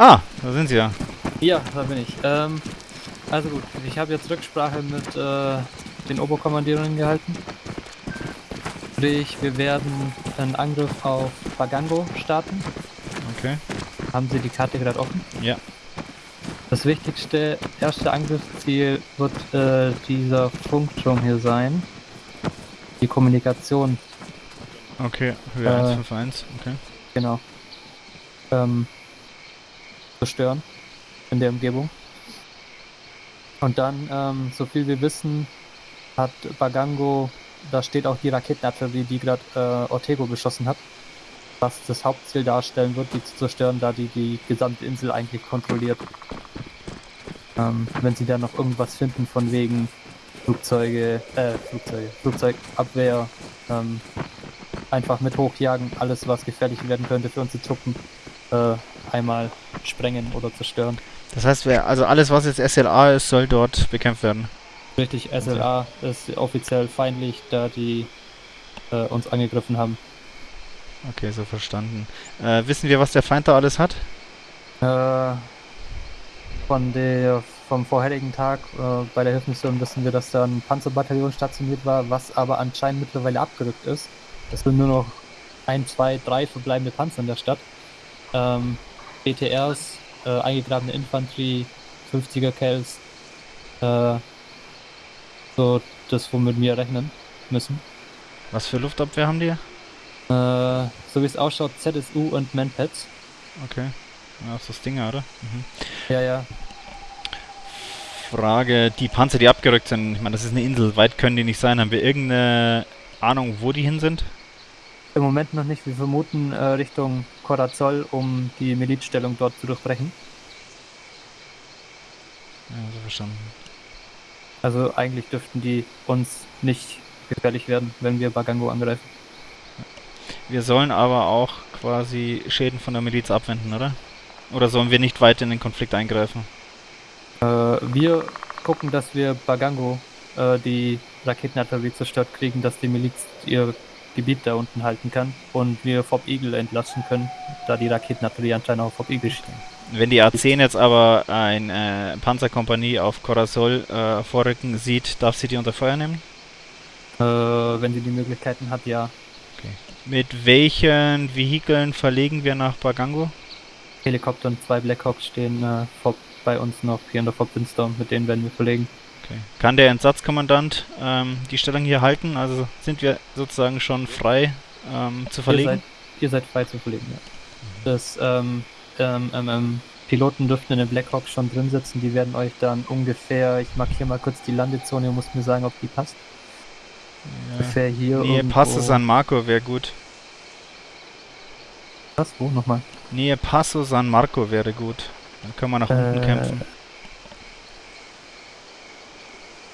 Ah, da sind sie ja. Ja, da bin ich. Ähm, also gut, ich habe jetzt Rücksprache mit äh, den Oberkommandierungen gehalten. Sprich, wir werden einen Angriff auf Bagango starten. Okay. Haben Sie die Karte gerade offen? Ja. Das wichtigste erste Angriffsziel wird äh, dieser Funkturm hier sein. Die Kommunikation, Okay, Höhe Äh. 151, okay. genau. Ähm, zerstören in der Umgebung. Und dann, ähm, so viel wir wissen, hat Bagango, da steht auch die Raketenartillerie, die gerade äh, Ortego beschossen hat, was das Hauptziel darstellen wird, die zu zerstören, da die die gesamte Insel eigentlich kontrolliert. Ähm, wenn sie da noch irgendwas finden von wegen Flugzeuge, äh, Flugzeuge, Flugzeugabwehr, ähm, einfach mit hochjagen, alles was gefährlich werden könnte für unsere Truppen, äh, einmal sprengen oder zerstören. Das heißt, wer, also alles, was jetzt SLA ist, soll dort bekämpft werden. Richtig, SLA ist offiziell feindlich, da die äh, uns angegriffen haben. Okay, so verstanden. Äh, wissen wir, was der Feind da alles hat? Äh, von der, vom vorherigen Tag äh, bei der Hilfsmission wissen wir, dass da ein Panzerbataillon stationiert war, was aber anscheinend mittlerweile abgerückt ist. Es sind nur noch ein, zwei, drei verbleibende Panzer in der Stadt. Ähm, BTRs, äh, eingegrabene Infanterie, 50er Kells, äh, so das, womit wir rechnen müssen. Was für Luftabwehr haben die? Äh, so wie es ausschaut, ZSU und Manpads. Okay. Ja, ist das Ding, oder? Mhm. Ja, ja. Frage, die Panzer, die abgerückt sind, ich meine, das ist eine Insel, weit können die nicht sein. Haben wir irgendeine Ahnung, wo die hin sind? Im Moment noch nicht. Wir vermuten äh, Richtung Corazol, um die Milizstellung dort zu durchbrechen. Ja, so verstanden. Also eigentlich dürften die uns nicht gefährlich werden, wenn wir Bagango angreifen. Wir sollen aber auch quasi Schäden von der Miliz abwenden, oder? Oder sollen wir nicht weiter in den Konflikt eingreifen? Äh, wir gucken, dass wir Bagango äh, die Raketenartillerie zerstört kriegen, dass die Miliz ihr Gebiet da unten halten kann und wir Fob Eagle entlassen können, da die Raketenartillerie anscheinend auf Fob Eagle steht. Wenn die A10 jetzt aber eine äh, Panzerkompanie auf Corazol äh, vorrücken sieht, darf sie die unter Feuer nehmen? Äh, wenn sie die Möglichkeiten hat, ja. Mit welchen Vehikeln verlegen wir nach Bagango? Helikopter und zwei Blackhawks stehen äh, Fob bei uns noch hier in der Fob Windstorm, mit denen werden wir verlegen. Okay. Kann der Entsatzkommandant ähm, die Stellung hier halten? Also sind wir sozusagen schon frei ähm, zu Ihr verlegen? seid, ihr seid frei zu verlegen, ja. Das, ähm, ähm, ähm, ähm, Piloten dürften in den Blackhawk schon drin sitzen, die werden euch dann ungefähr, ich markiere mal kurz die Landezone, ihr müsst mir sagen, ob die passt. Ungefähr hier Nähe irgendwo. Passo San Marco wäre gut. Was? Wo? Nochmal? Nähe Passo San Marco wäre gut. Dann können wir nach unten Äh, kämpfen.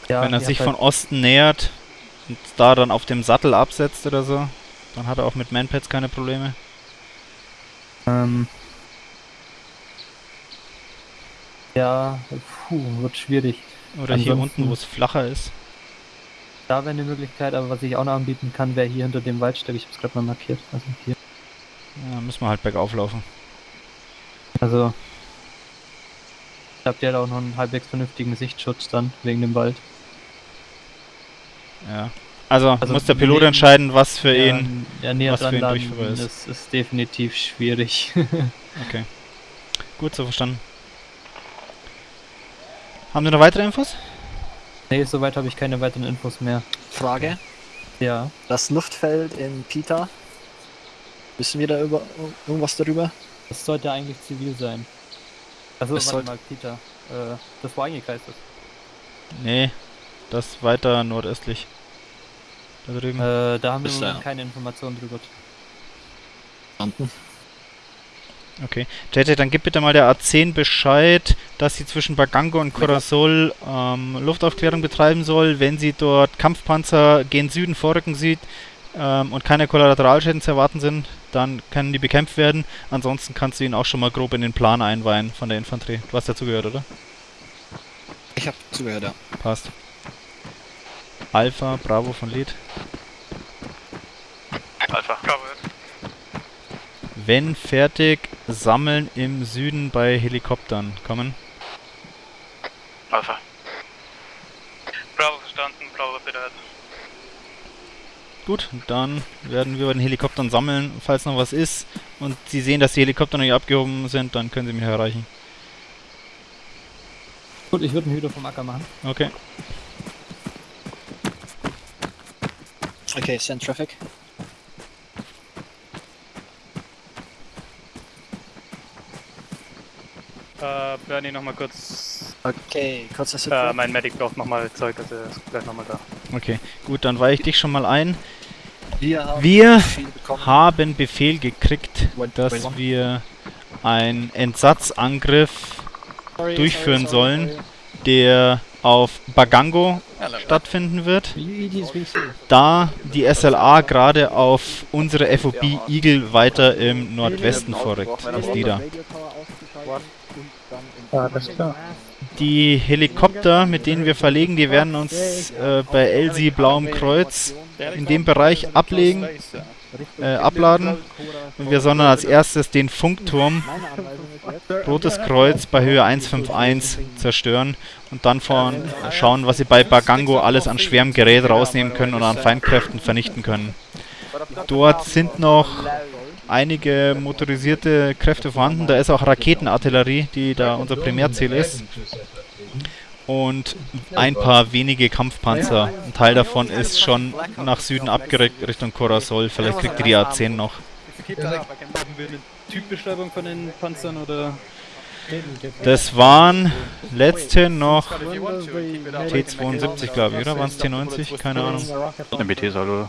Ja, Wenn er sich habt von Osten nähert und da dann auf dem Sattel absetzt oder so, dann hat er auch mit Manpads keine Probleme. Ähm, ja, puh, wird schwierig. Oder hier Ansonsten- unten, wo es flacher ist. Da wäre eine Möglichkeit, aber was ich auch noch anbieten kann, wäre hier hinter dem Waldstück. Ich habe es gerade mal markiert. Also hier. Ja, müssen wir halt bergauf laufen. Also habt ihr da auch noch einen halbwegs vernünftigen Sichtschutz dann wegen dem Wald. Ja. Also, Also muss der Pilot neben- entscheiden, was für ja, ihn. ja, näher was für dran ihn landen durchführbar ist. ist, ist definitiv schwierig. Okay. Gut, so verstanden. Haben Sie noch weitere Infos? nee, soweit habe ich keine weiteren Infos mehr. Frage. Ja, Das Luftfeld in Pita. Wissen wir da über irgendwas darüber? das sollte eigentlich zivil sein. Also Es warte sollte- mal, Peter. Äh, das wo eingekreist ist. Nee, das weiter nordöstlich. Da drüben. Äh, da haben wir Ist Moment da. keine Informationen drüber. Verstanden. Okay. JJ, dann gib bitte mal der A10 Bescheid, dass sie zwischen Bagango und Corazol ähm, Luftaufklärung betreiben soll. Wenn sie dort Kampfpanzer gen Süden vorrücken sieht ähm, und keine Kollateralschäden zu erwarten sind, dann können die bekämpft werden. Ansonsten kannst du ihn auch schon mal grob in den Plan einweihen von der Infanterie. Du hast dazugehört, oder? Ich habe zugehört, ja. Passt. Alpha, Bravo von Lied. Alpha. Covered. Wenn fertig, sammeln im Süden bei Helikoptern. Kommen. Alpha. Bravo verstanden, Bravo bitte ahead. Gut, dann werden wir bei den Helikoptern sammeln, falls noch was ist. Und Sie sehen, dass die Helikopter noch nicht abgehoben sind, dann können Sie mich erreichen. Gut, ich würde einen Hüter vom Acker machen. Okay. Okay, send traffic. Äh, Bernie, nochmal kurz. Okay, kurzer Äh, Sit. mein Medic braucht nochmal Zeug, also er ist gleich nochmal da. Okay, gut, dann weiche ich dich schon mal ein. wir haben wir. Haben Befehl gekriegt, dass wir einen Entsatzangriff Sorry, durchführen sorry, sollen. sorry. der auf Bagango stattfinden wird, da die SLA gerade auf unsere FOB Eagle weiter im Nordwesten vorrückt. Was die da? Klar. Die Helikopter, mit denen wir verlegen, die werden uns äh, bei Elsie Blauem Kreuz in dem Bereich ablegen, äh, abladen. Und wir sollen als erstes den Funkturm Rotes Kreuz bei Höhe 151 zerstören und dann von schauen, was sie bei Bagango alles an schwerem Gerät rausnehmen können und an Feindkräften vernichten können. Dort sind noch einige motorisierte Kräfte vorhanden. Da ist auch Raketenartillerie, die da unser Primärziel ist. Und ein paar wenige Kampfpanzer. Ein Teil davon ist schon nach Süden abgerückt Richtung Corasol. Vielleicht kriegt ihr die A10 noch. Typbeschreibung von den Panzern oder? Das waren letzte noch T72, glaube ich, oder? Waren es T90? Keine Ahnung. MBT soll oder?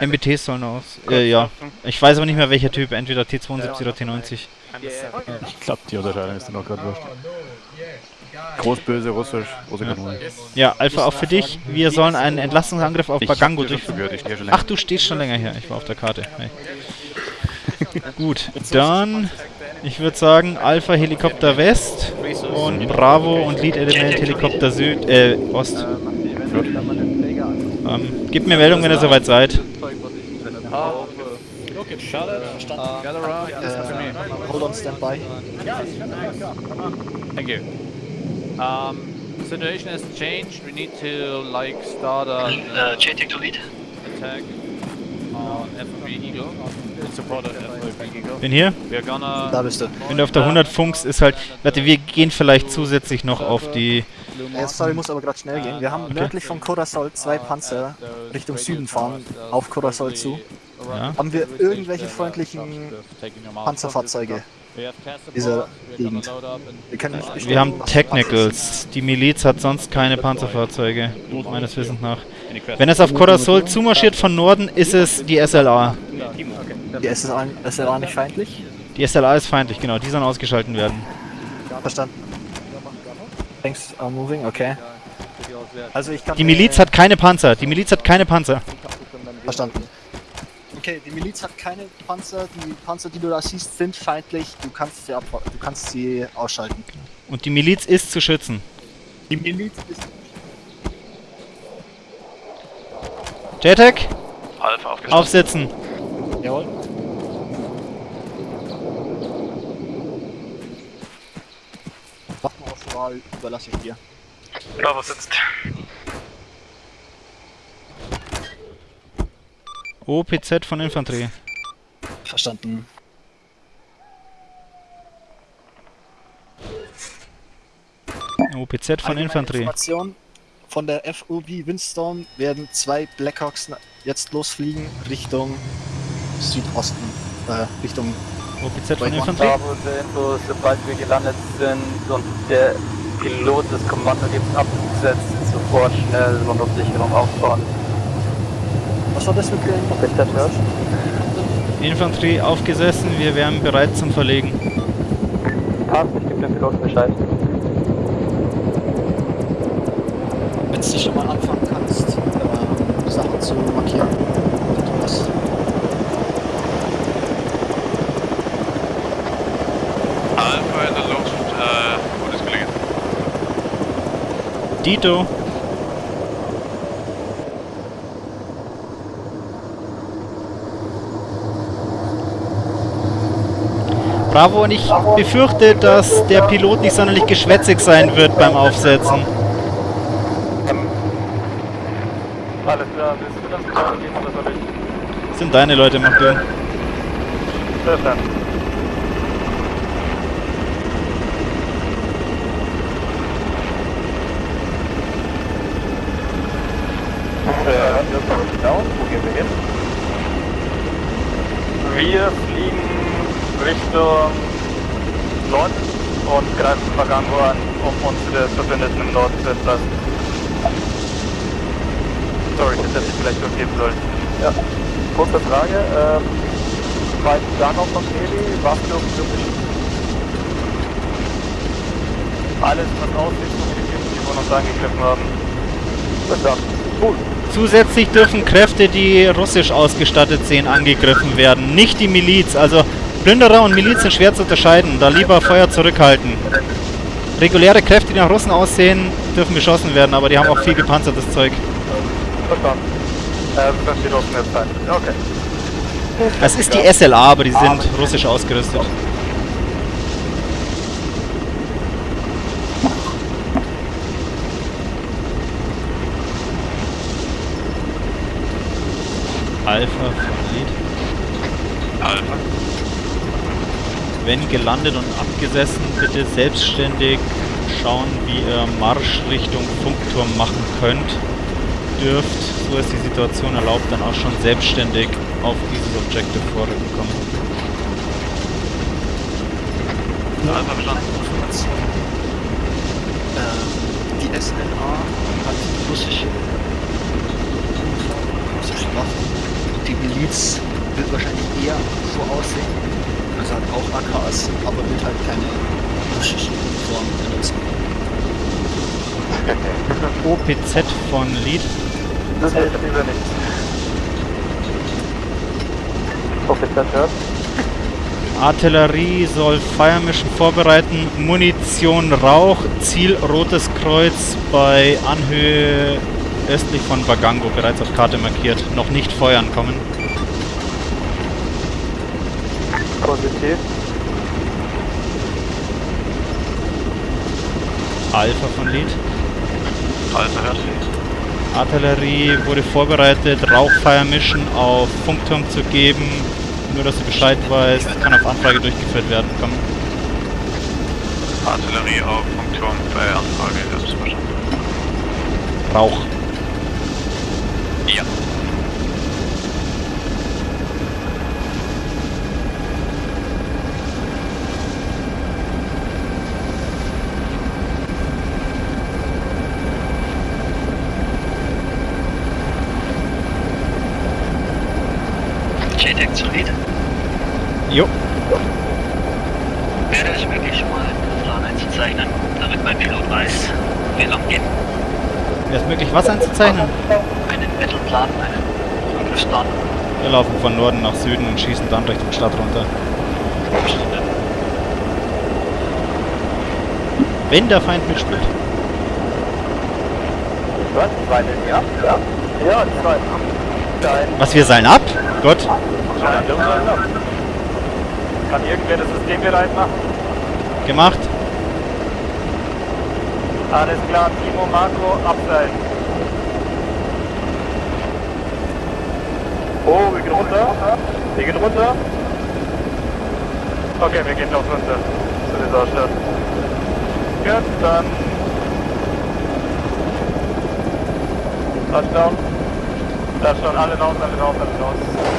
MBTs sollen aus. Äh, ja. Ich weiß aber nicht mehr welcher Typ, entweder T72 oder T90. Ich glaube, die Unterscheidung ist dann auch gerade wurscht. Großböse, russisch, große Kanone. Ja, Alpha auch für dich. Wir sollen einen Entlastungsangriff auf Ich Bagango durchführen. Ach, du stehst schon länger hier. Ich war auf der Karte. Hey. Gut, dann, ich würde sagen, Alpha Helikopter West und Bravo und Lead Element Helikopter Süd, äh, Ost. Ähm, gib mir Meldung, wenn ihr soweit seid. Verstanden. Äh, hold on standby. Thank you. Um, situation has changed. We need to like start a Uh, JTAC to lead. attack on FB Eagle Bin hier. We're gonna. Da bist du. Wenn du auf der 100 funkst, ist halt... Warte, wir gehen vielleicht zusätzlich noch auf die... Äh, sorry, muss aber gerade schnell gehen. Wir haben nördlich von Corasol zwei Panzer Richtung Süden fahren, auf Corasol zu. Ja. Haben wir irgendwelche freundlichen Panzerfahrzeuge? Dieser Gegend. Wir können nicht bestimmen, Wir haben Technicals. Die Miliz hat sonst keine Panzerfahrzeuge, meines Wissens nach. Wenn es auf Corasol zumarschiert von Norden, ist es die SLA. Die SLA, SLA nicht feindlich? Die SLA ist feindlich, genau. Die sollen ausgeschalten werden. Verstanden. Thanks are moving, okay. Also ich kann Die Miliz hat keine Panzer. Die Miliz hat keine Panzer. Verstanden. Okay, die Miliz hat keine Panzer. Die Panzer, die du da siehst, sind feindlich. Du kannst sie, du kannst sie ausschalten. Und die Miliz ist zu schützen. Die Miliz ist... JTAC, Alpha aufgestellt. aufsetzen. Jawohl. Waffenauswahl überlasse ich dir. Bravo sitzt. OPZ von Infanterie. Verstanden. OPZ von Allgemeine Infanterie. Information. Von der FOB Windstorm werden zwei Blackhawks jetzt losfliegen Richtung Südosten. Äh, Richtung OPZ von Infanterie. Bravo, der Info, sobald wir gelandet sind und der Pilot das Kommando gibt, abgesetzt, sofort schnell Rundumsicherung aufbauen. Was war das für ein hörst? Infanterie aufgesessen. Wir wären bereit zum Verlegen. Passt, ich gebe dem Piloten Bescheid. Wenn du schon mal anfangen kannst, äh, Sachen zu markieren. Das. Alpha in der Luft, äh, gutes Gelingen. Dito. Bravo, und ich befürchte, dass der Pilot nicht sonderlich geschwätzig sein wird beim Aufsetzen. Alles klar, willst du das ich? Das sind deine Leute, mach du. Verstanden. Wo gehen wir fliegen Richtung Norden und greifen Pagango an, um unsere Verbündeten im Norden zu entlassen. Sorry, das hätte ich vielleicht durchgeben sollen. Ja, kurze Frage. Ähm, weißt du da noch von Heli? Was dürfen wir beschicken? Alles, was aussieht, so wie die Typen, die von uns angegriffen haben. Verdammt. Gut. Zusätzlich dürfen Kräfte, die russisch ausgestattet sind, angegriffen werden. Nicht die Miliz. Also Plünderer und Miliz sind schwer zu unterscheiden. Da lieber Feuer zurückhalten. Reguläre Kräfte, die nach Russen aussehen, dürfen beschossen werden, aber die haben auch viel gepanzertes Zeug. Verstanden. Äh, das steht offen jetzt sein. Okay. Es ist die SLA, aber die sind russisch ausgerüstet. Alpha Lead. Alpha. Wenn gelandet und abgesessen, bitte selbstständig schauen, wie ihr Marsch Richtung Funkturm machen könnt. Dürft, so es die Situation erlaubt, dann auch schon selbstständig auf dieses Objective vorrücken kommen. Alpha. Information. Ähm, die SNA hat russische Waffen. Die Miliz wird wahrscheinlich eher so aussehen. Also hat auch AKs, aber wird halt keine russischen Uniformen benutzen. OPZ von Lead. Das hilft lieber nicht. Offizier hört. Artillerie soll Fire Mission vorbereiten. Munition Rauch. Ziel Rotes Kreuz bei Anhöhe östlich von Bagango, bereits auf Karte markiert. Noch nicht feuern kommen. Positiv. Alpha von Lead. Alpha hört. Artillerie wurde vorbereitet, Rauchfire Mission auf Funkturm zu geben. Nur, dass du Bescheid weißt, kann auf Anfrage durchgeführt werden. Komm. Artillerie auf Funkturm bei Anfrage. Das ist verstanden. Rauch. Ja. JTAG zu Lead. Jo. Wäre es möglich, mal einen Plan einzuzeichnen, damit mein Pilot weiß, wir lang gehen? Wäre es möglich, was einzuzeichnen? Mittelplan, einen Angriffsplan. Wir laufen von Norden nach Süden und schießen dann Richtung Stadt runter. Wenn der Feind mitspielt. Was? Zweite, ja? Ja. Ja, die zweite. Nein. Was, wir seilen ab? Gott. Nein, wir sollen ab. Kann irgendwer das System bereit machen? Gemacht. Alles klar, Timo, Marco, abseilen. Oh, wir gehen runter. Wir gehen runter. Okay, wir gehen noch runter. Zu dieser Stadt. Gut, dann. Touchdown. Touchdown, alle raus, alle raus, alle raus.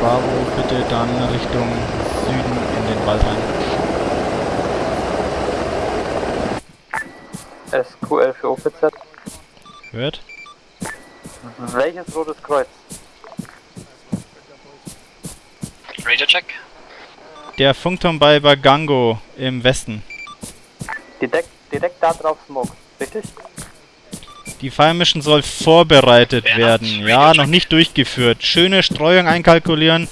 Alpha Bitte dann Richtung Süden in den Wald rein. SQL für OPZ. Hört? Welches rotes Kreuz? Radio check. Der Funkturm bei Bagango im Westen. Detect, detect da drauf Smoke, richtig? Die Fire Mission soll vorbereitet Wer werden. Ja, noch nicht durchgeführt. Schöne Streuung einkalkulieren.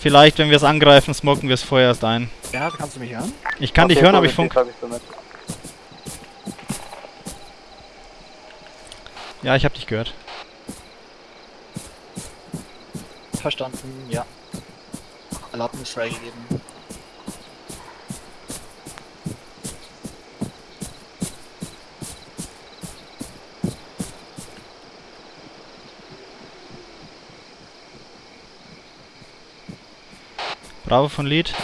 Vielleicht, wenn wir es angreifen, smoken wir es vorher erst ein. Bernhard, kannst du mich hören? Ich kann dich Okay, hören, aber ich funk. ich so. Ja, ich hab dich gehört. Verstanden, ja. Erlaubnis freigegeben. Bravo von Lied.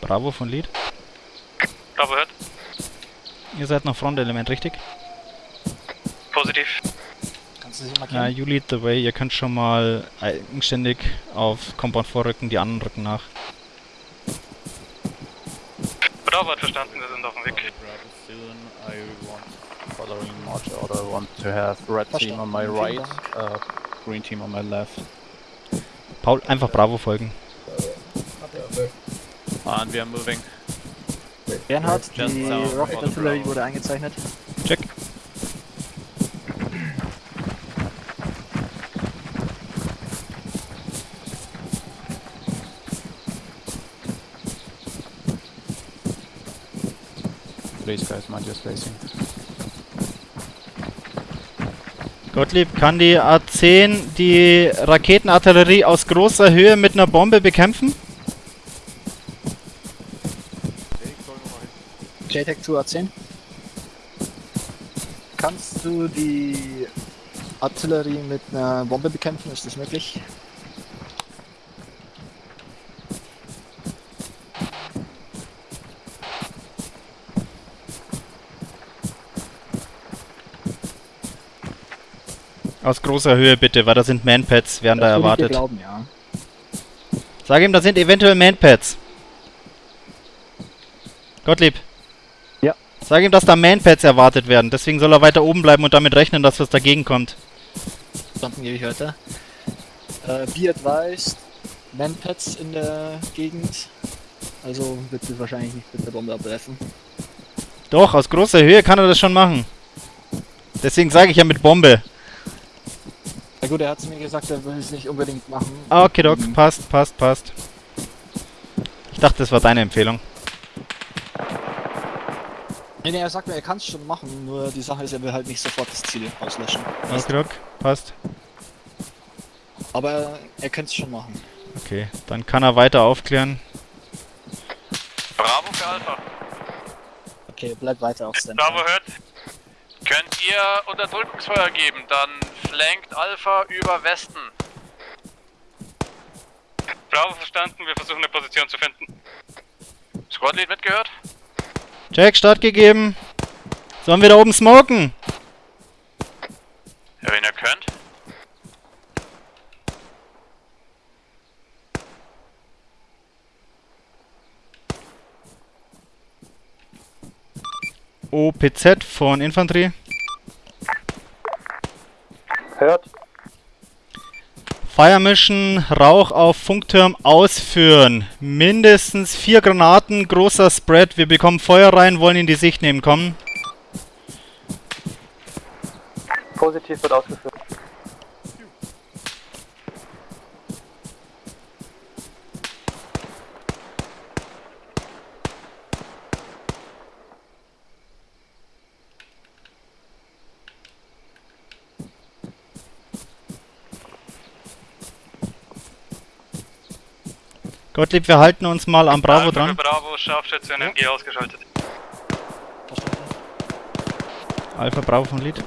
Bravo von Lied. Bravo hört. Ihr seid noch Frontelement, richtig? Positiv. Kannst du sie Ja, you lead the way. Ihr könnt schon mal eigenständig auf Compound vorrücken, die anderen rücken nach. Bravo hat verstanden, wir sind auf dem Weg. Soon I want order. I want to have red team on my right, uh, green team on my left. Paul, einfach Bravo folgen. And we are moving. Bernhard, Just die Rocket Artillery wurde eingezeichnet. Check. Please guys, mind your spacing. Gottlieb, kann die A10 die Raketenartillerie aus großer Höhe mit einer Bombe bekämpfen? JTAC 2A10. Kannst du die Artillerie mit einer Bombe bekämpfen? Ist das möglich? Aus großer Höhe bitte, weil da sind Manpads, werden da Das ich dir erwartet. glauben, ja. Sag ihm, da sind eventuell Manpads. Gottlieb. Ja. Sag ihm, dass da Manpads erwartet werden. Deswegen soll er weiter oben bleiben und damit rechnen, dass was dagegen kommt. Verstanden gebe ich weiter. Äh, be advised, Manpads in der Gegend. Also wird sie wahrscheinlich nicht mit der Bombe abwerfen. Doch, aus großer Höhe kann er das schon machen. Deswegen sage ich ja mit Bombe. Na gut, er hat mir gesagt, er will es nicht unbedingt machen. Ah, Okay, Doc, Mhm. passt, passt, passt. Ich dachte, das war deine Empfehlung. Nee, nee, er sagt mir, er kann es schon machen, nur die Sache ist, er will halt nicht sofort das Ziel auslöschen. Okay, Doc, passt. Aber er, er könnte es schon machen. Okay, dann kann er weiter aufklären. Bravo für Alpha. Okay, bleib weiter auf Stand. Bravo hört. Könnt ihr Unterdrückungsfeuer geben, dann flankt Alpha über Westen. Bravo verstanden, wir versuchen eine Position zu finden. Squadlead mitgehört? Jack, Start gegeben. Sollen wir da oben smoken? Ja, wenn ihr könnt. OPZ von Infanterie. Hört. Fire Mission, Rauch auf Funkturm ausführen. Mindestens vier Granaten, großer Spread. Wir bekommen Feuer rein, wollen in die Sicht nehmen. Kommen. Positiv wird ausgeführt. Gottlieb, wir halten uns mal am Bravo dran. Bravo, Scharfschütze NMG ausgeschaltet. Verstanden. Alpha Bravo von Lead.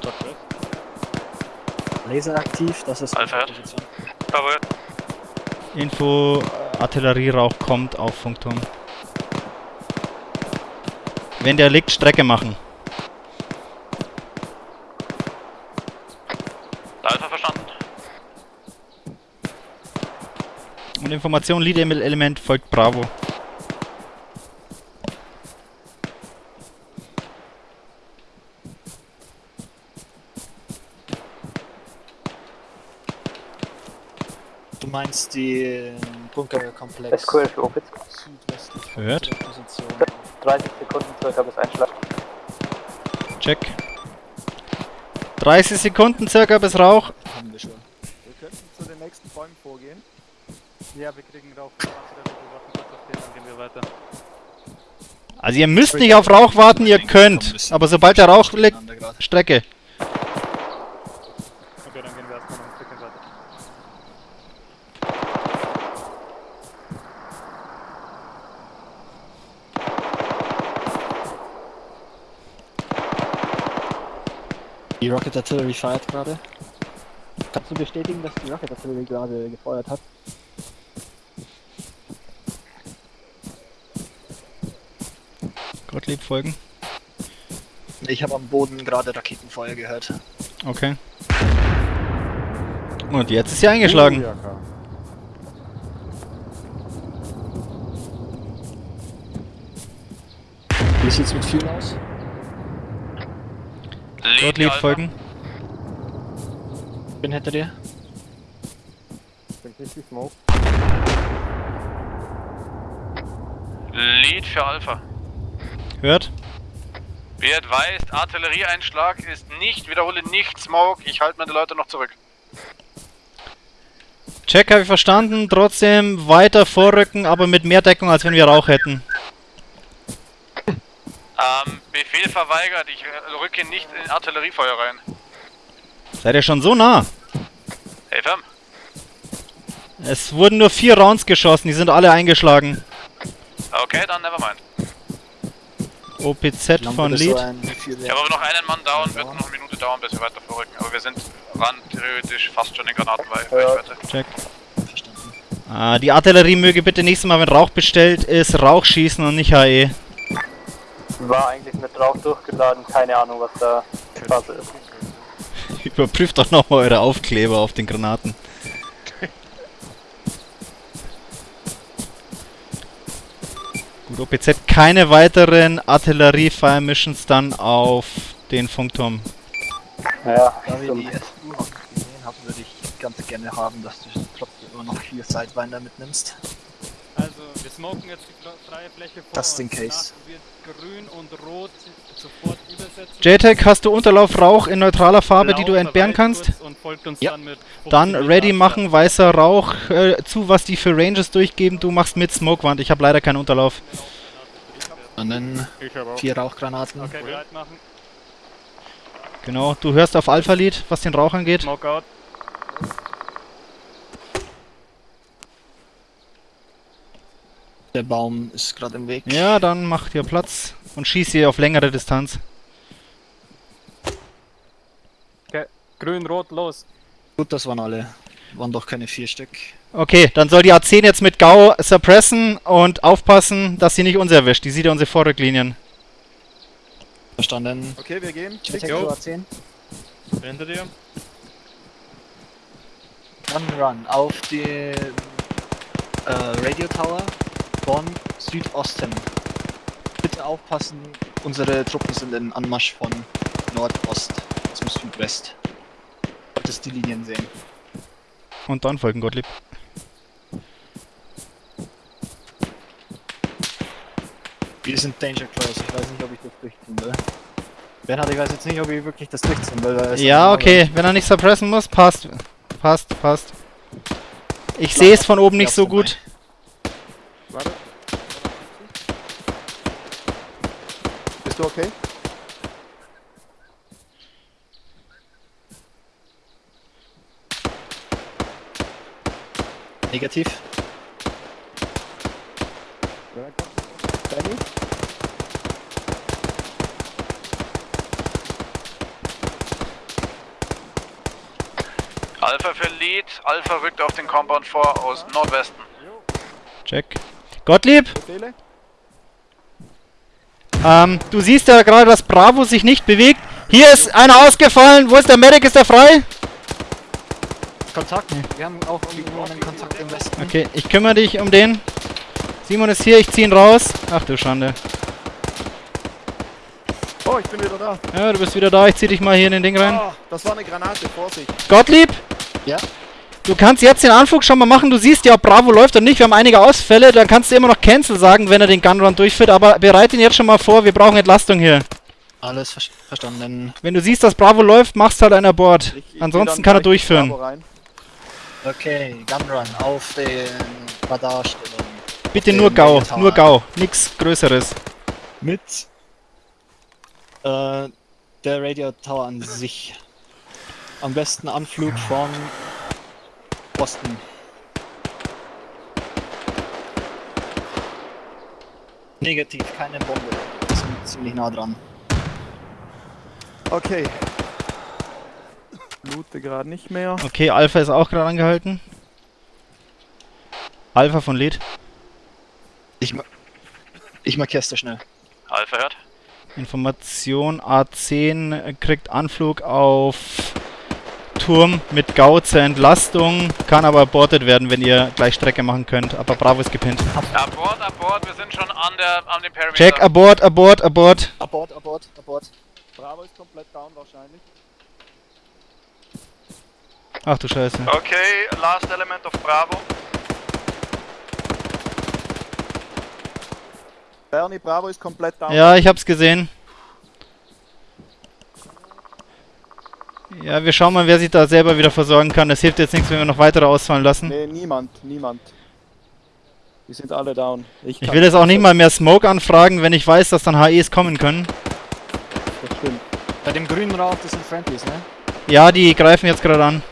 Laser aktiv, das ist Alpha. Bravo. Info, Artillerierauch kommt auf Funkturm. Wenn der liegt, Strecke machen. Alpha verstanden. Und Information, Lead-Element folgt Bravo. Du meinst die Bunkerkomplex SQL für Opitz. südwestlich Hört. unserer Position. 30 Sekunden circa bis Einschlag. Check. 30 Sekunden circa bis Rauch. Haben wir schon. Wir könnten zu den nächsten Bäumen vorgehen. Ja, wir kriegen Rauch. Dann gehen wir weiter. Also ihr müsst nicht auf Rauch warten, ihr könnt. Aber sobald der Rauch liegt. Strecke. Okay, dann gehen wir erstmal noch ein Stückchen weiter. Die Rocket Artillery feiert gerade. Kannst du bestätigen, dass die Rocket Artillery gerade gefeuert hat? Gottlieb folgen. Ich habe am Boden gerade Raketenfeuer gehört. Okay. Und jetzt ist sie eingeschlagen. Wie sieht's mit Fuel aus? Gottlieb folgen. Bin hinter dir. Bin richtig Smoke. Lead für Alpha. Hört. Wie advised, Artillerieeinschlag ist nicht, wiederhole nicht Smoke. Ich halte meine Leute noch zurück. Check habe ich verstanden. Trotzdem weiter vorrücken, aber mit mehr Deckung, als wenn wir Rauch hätten. Ähm, Befehl verweigert. Ich rücke nicht in Artilleriefeuer rein. Seid ihr schon so nah? Hey, Fam. Es wurden nur vier Rounds geschossen, die sind alle eingeschlagen. Okay, dann nevermind. OPZ von Lead. Ich habe aber noch einen Mann down, wird noch eine Minute dauern, bis wir weiter vorrücken. Aber wir sind ran, theoretisch fast schon in Granatenreichweite. Check. Ah, die Artillerie möge bitte nächstes Mal, wenn Rauch bestellt ist, Rauch schießen und nicht. HE. War eigentlich mit Rauch durchgeladen, keine Ahnung was da Phase ist. Überprüft doch nochmal eure Aufkleber auf den Granaten. Gut, OPZ keine weiteren Artillerie-Fire-Missions dann auf den Funkturm. Ja, Da wir die SU noch nicht gesehen haben, würde ich ganz gerne haben, dass du trotzdem immer noch vier Sidewinder mitnimmst. Wir smoken jetzt die fre- freie Fläche vor Just in uns. case. Danach wird grün und rot sofort übersetzen. JTAG, hast du Unterlauf Rauch in neutraler Farbe, die du Blau entbehren kannst? kurz Und folgt uns Ja. dann mit 15 Dann ready machen, weißer Rauch äh, zu, was die für Ranges durchgeben. Du machst mit Smokewand. Ich habe leider keinen Unterlauf. Und dann Ich habe auch. vier Rauchgranaten. Okay, bereit machen. Genau, du hörst auf Alpha-Lead, was den Rauch angeht. Smoke out. Der Baum ist gerade im Weg. Ja, dann mach dir Platz und schieß hier auf längere Distanz. Grün, rot, los. Gut, das waren alle. Waren doch keine vier Stück. Okay, dann soll die A10 jetzt mit Gau suppressen und aufpassen, dass sie nicht uns erwischt. Die sieht ja unsere Vorrücklinien. Verstanden. Okay, wir gehen. Check. Jo. 10. Hinter dir. Run, run. Auf den äh, Radio Tower von Südosten. Bitte aufpassen, unsere Truppen sind in Anmarsch von Nordost zum Südwest. Solltest die Linien sehen. Und dann folgen Gottlieb. Wir sind Danger Close. Ich weiß nicht, ob ich das durchziehen will. Bernhard, ich weiß jetzt nicht, ob ich wirklich das durchziehen will. Ja, okay, wenn er nicht suppressen muss, passt. Passt, passt. Ich sehe es von oben nicht so gut. Warte. Bist du okay? Negativ. Danny? Alpha für Lead. Alpha rückt auf den Compound vor aus Nordwesten. Check. Gottlieb, Befehle? Ähm, du siehst ja gerade, dass Bravo sich nicht bewegt. Hier ist einer ausgefallen. Wo ist der Medic? Ist der frei? Kontakt. Wir haben auch irgendwo einen Kontakt im Westen. Okay, ich kümmere dich um den. Simon ist hier, ich zieh ihn raus. Ach du Schande. Oh, ich bin wieder da. Ja, du bist wieder da. Ich zieh dich mal hier in den Ding rein. Ah, das war eine Granate, Vorsicht. Gottlieb? Ja? Du kannst jetzt den Anflug schon mal machen, du siehst ja, ob Bravo läuft oder nicht. Wir haben einige Ausfälle, dann kannst du immer noch Cancel sagen, wenn er den Gunrun durchführt, aber bereite ihn jetzt schon mal vor, wir brauchen Entlastung hier. Alles ver verstanden. Wenn du siehst, dass Bravo läuft, machst halt ein Abort. Ich- ich Ansonsten kann er durchführen. Okay, Gunrun auf den Radarstellung. Bitte nur Gau, Tower. nur Gau, nix Größeres. Mit äh, der Radio Tower an sich. Am besten Anflug von Osten. Negativ, keine Bombe. Wir sind ziemlich nah dran. Okay. Loote gerade nicht mehr. Okay, Alpha ist auch gerade angehalten. Alpha von Lead. Ich, ma ich markier's da schnell. Alpha hört. Information A10 kriegt Anflug auf Turm mit Gau zur Entlastung, kann aber abortet werden, wenn ihr gleich Strecke machen könnt. Aber Bravo ist gepinnt. Abort, abort, wir sind schon an, der, an dem Perimeter. Check, abort, abort, abort. Abort, abort, abort. Bravo ist komplett down wahrscheinlich. Ach du Scheiße. Okay, last element of Bravo. Bernie, Bravo ist komplett down. Ja, ich hab's gesehen. Ja, wir schauen mal, wer sich da selber wieder versorgen kann. Es hilft jetzt nichts, wenn wir noch weitere ausfallen lassen. Nee, niemand, niemand. Die sind alle down. Ich will jetzt auch nicht mal mehr Smoke anfragen, wenn ich weiß, dass dann HEs kommen können. Das stimmt. Bei dem grünen Rauch, das sind Friendlies, ne? Ja, die greifen jetzt gerade an.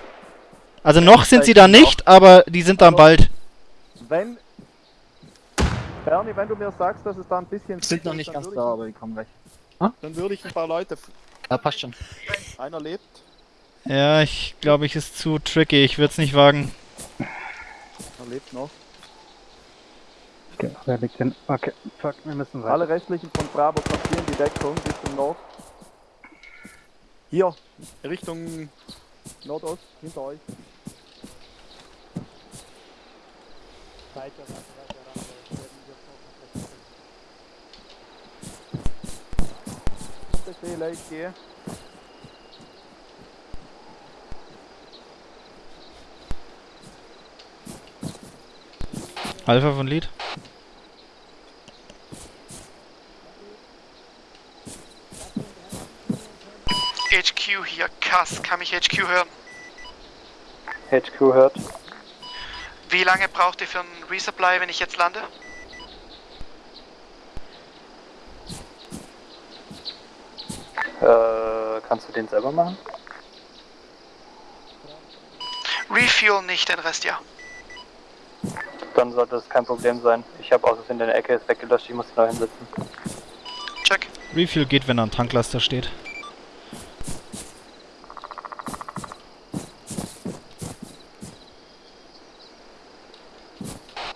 Also noch sind sie da nicht, aber die sind dann bald. Wenn. Bernie, wenn du mir sagst, dass es da ein bisschen. Sind noch nicht dann ganz würde da, ich- aber die kommen gleich. Dann würde ich ein paar Leute. Ja, passt schon. Einer lebt. Ja, ich glaube, ich ist zu tricky. Ich würde es nicht wagen. Er lebt noch. Okay, wer liegt denn? Okay, fuck, wir müssen weiter. Alle restlichen von Bravo kassieren die Deckung Richtung Nord. Hier, Richtung Nordost, hinter euch. Befehle, ich gehe. Alpha von Lead. HQ hier, Kass, kann mich HQ hören? HQ hört. Wie lange braucht ihr für einen Resupply, wenn ich jetzt lande? Äh, kannst du den selber machen? Refuel nicht, den Rest ja. Dann sollte das kein Problem sein. Ich habe aus in der Ecke ist weggelöscht, ich muss ihn noch hinsetzen. Check. Refuel geht, wenn da ein Tanklaster steht.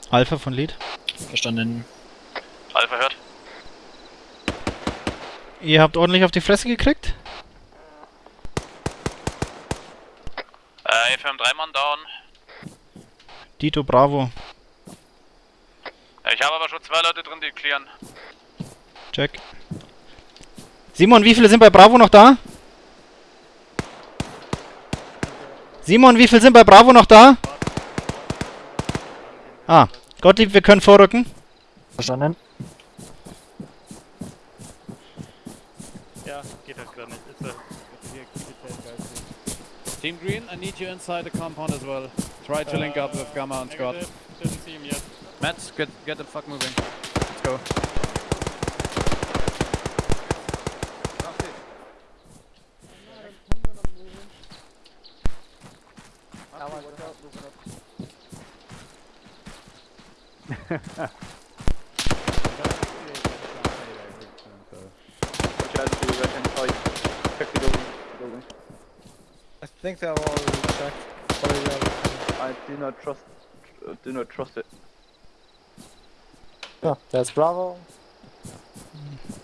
Alpha von Lead. Verstanden. Alpha hört. Ihr habt ordentlich auf die Fresse gekriegt? Äh, wir haben drei Mann down. Dito Bravo. Ich habe aber schon zwei Clearen. Check. Simon, wie viele sind bei Bravo noch da? Simon, wie viele sind bei Bravo noch da? Ah, Gottlieb, wir können vorrücken. Verstanden. Ja, geht halt gerade nicht. Ist. Team Green, I need you inside the compound as well. Try to link up with Gamma and Scott. Yet. Matt, get get the fuck moving. Let's go. I think they're all checked. I do not trust. Uh, do not trust it. Ja, der ist Bravo.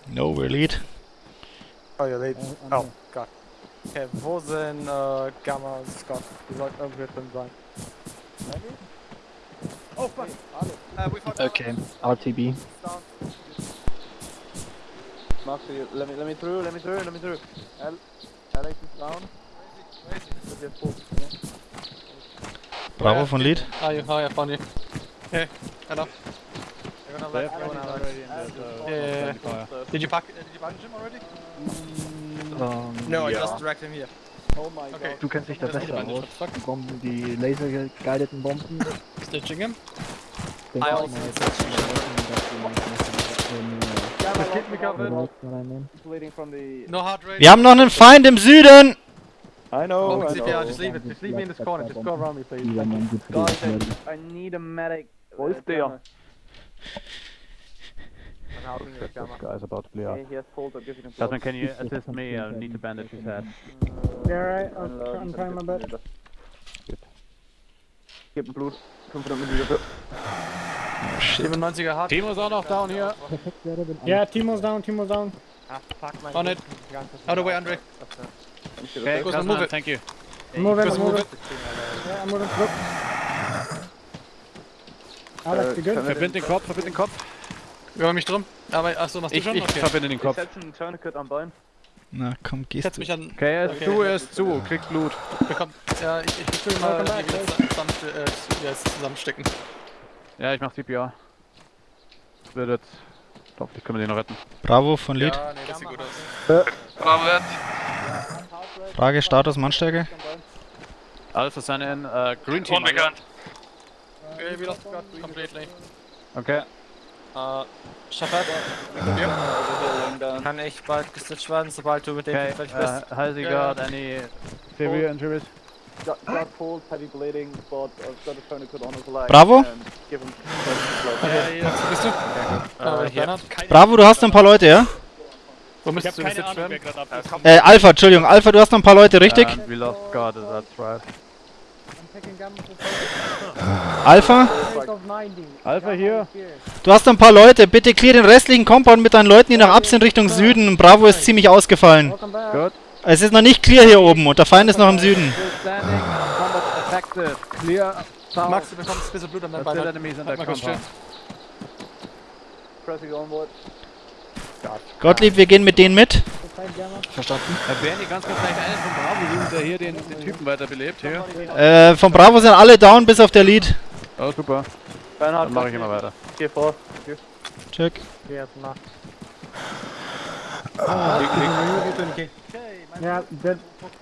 No, we're Lead. Oh, ihr lebt. Mm, mm, oh, mm. Gott. Okay, wo sind äh, Gamma und Scott? Die sollten irgendwie drin sein. Oh, fuck. Uh, okay, RTB. Mark, let me, let me through, let me through, let me through. L, Alex is down. Wird jetzt hoch, Bravo von Lead. Ah, you, oh, yeah, found you. Hey, hello. They've gone out already and there's a Yeah, friendly fire. Did you pack? Did you package him already? Ähm, No, I just dragged him here. Oh my Okay. Du kennst dich da That's besser the aus. Bomben, die lasergeguideten Bomben. Stitching him. Den I also-. No heart rate. Wir haben noch einen Feind im Süden! I know. Oh, I know. just leave it. Just leave me in this corner. Just go around me, please. Guys, I, I need a medic. Wo ist der? This guy's about to bleed out. Okay, he has pulled. I'll give you the Jasmine, can you assist me? Uh, I need to bandage his head. Yeah, right. I'm, try- I'm trying my best. Gib ein Blut. 500 Milliliter. 97er hart. Timo ist auch noch down hier. Yeah, Timo's down. Timo's down. On it. Out of the way, Andre. Okay, Goes, Jasmine, move it. thank you. I'm moving. Goes, I'm move it. Yeah, I'm moving. Look. Alex, you good? Verbind den Kopf, verbind den Kopf. Über mich drum. Aber, achso, machst du Ich, schon? ich Okay. verbinde den Ich Kopf. setze ein Tourniquet am Bein. Na komm, Ich gehst setz du. mich an. Okay, er ist Okay. zu, er ist zu, kriegt Blut. Bekommt. Ja, ich, ich will mal die wieder zusammen, äh, ja, zusammenstecken. Ja, ich mach CPR. Das wird jetzt. Ich hoffe, ich kann den noch retten. Bravo von Lead. Ja, nee, das sieht gut aus. Bravo, Wert. Frage, Status, Mannstärke. Alpha sign in, äh, Green Team. Unbekannt. Okay, we lost God completely. Okay. Äh, Shepard. Kann ich bald gestitcht werden, sobald du mit dem Okay, fertig bist? uh, has he Ja. got any severe injuries? Got, got pulled, heavy bleeding, but I've got a tourniquet on his leg. Bravo. Give him Ja, ja, bist du? Äh, hier. Bernhard? Bravo, du hast noch ein paar Leute, ja? Wo müsstest du gestitcht werden? Äh, Alpha, Entschuldigung, Alpha, du hast noch ein paar Leute, richtig? And we lost God, that's right. Alpha, Alpha hier. du hast noch ein paar Leute, bitte clear den restlichen Compound mit deinen Leuten, die nach ab sind Richtung Süden. Bravo ist ziemlich ausgefallen. Es ist noch nicht clear hier oben und der Feind ist noch im Süden. Max, du bekommst ein bisschen Blut an deinem Bein. Gottlieb, wir gehen mit denen mit. Verstanden. Äh, Bernie, ganz kurz vielleicht einen von Bravo der hier den, den Typen weiterbelebt. Hier. Äh, von Bravo sind alle down bis auf der Lead. Oh, super. Bernhard, Dann mache ich immer weiter. Geh vor. Geh. Check. Yeah, dead.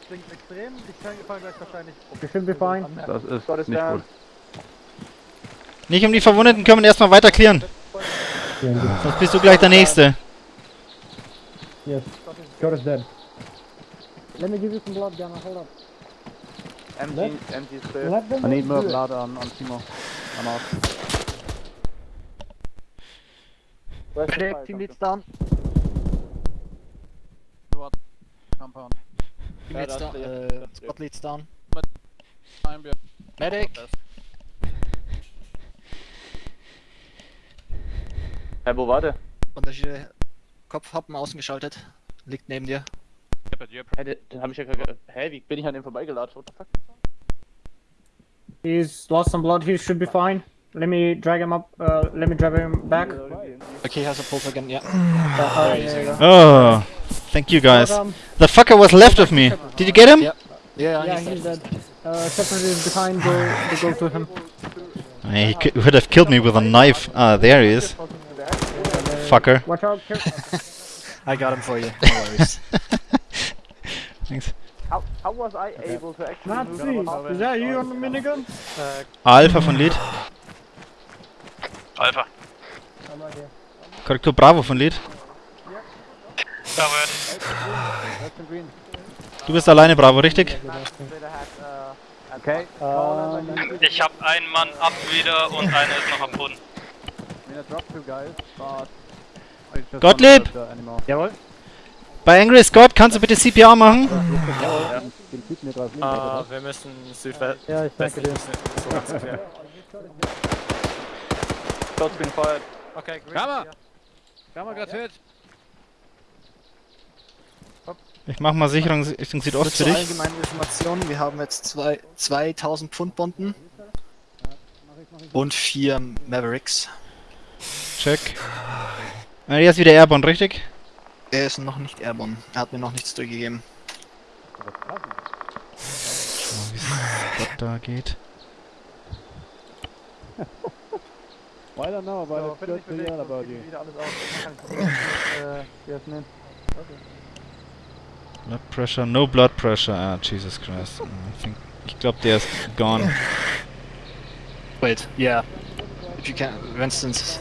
Klingt extrem. Ich fall gleich wahrscheinlich. Should be fine. Das ist Got us nicht gut. Nicht um die Verwundeten kümmern, erstmal weiter clearen. Sonst bist du gleich der Nächste. Yes. Scott is dead. Let me give you some blood, Gamma. Hold up. Empty, empty is clear. Let them I need more blood on, on Timo. I'm out. Where's fire Medic, Team Leads down. Compound. Team Leads down. clear. Squad Leads down. Time wir- Medic. Hey, wo war der? Unterschiede. Kopfhappen ausgeschaltet. Liegt neben dir. Hey, den, den hab ich ja gerade. Hä, wie bin ich an dem vorbeigelatscht? What the fuck? He's lost some blood. He should be fine. Let me drag him up. Uh, let me drag him back. Okay, he has a pulse again, ja. Uh, There yeah. Oh, thank you guys. Welcome. The fucker was left of me. Did you get him? Yeah. Yeah, Yeah, he's he's dead. dead. Uh, Shepard is behind. Go, go to him. He could, would have killed me with a knife. Ah, there he is. Fucker. Watch out. I got him for you. No worries. Thanks. How, how was I able to actually move Nazi, is that you on the minigun? Alpha von Lead. Alpha. Korrektur Bravo von Lead. Du bist alleine Bravo, richtig? Okay. Ich hab einen Mann ab wieder und einer ist noch am Boden. Gottlieb! Jawohl. Bei Angry Scott kannst du bitte CPR machen? Draußen. Ah, wir müssen Südwest. Ja, ich danke dir. So ganz ungefähr. Shots been fired. Okay, green. Gamma! Gamma grad hit. Ich mach mal Sicherung Richtung Südost für dich. allgemeinen Information, wir haben jetzt zwei, 2000 Pfund Bomben und vier Mavericks. Check. Äh, Er ist wieder Airborne, richtig? Er ist noch nicht airborne, er hat mir noch nichts durchgegeben. Schau wie es da geht. I don't know, but So, it's good to hear about you. wieder alles aus. Man kann nicht bewegen. Yes, nein. Okay. Blood pressure, no blood pressure. Ah, Jesus Christ. I think, ich glaube, der ist gone. Wait, yeah. If you can, wenn es ins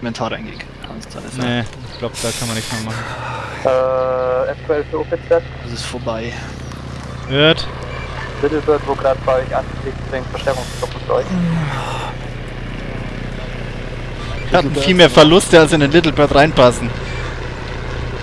Inventar reingeht, kannst. Nee, ich glaube, da kann man nichts mehr machen. Äh, F12 für OPZ. Das ist vorbei. Hört. Little Bird, wo gerade bei euch anfliegt, bringt Verstärkungstruppen für euch. Wir hatten viel mehr Verluste, als in den Little Bird reinpassen.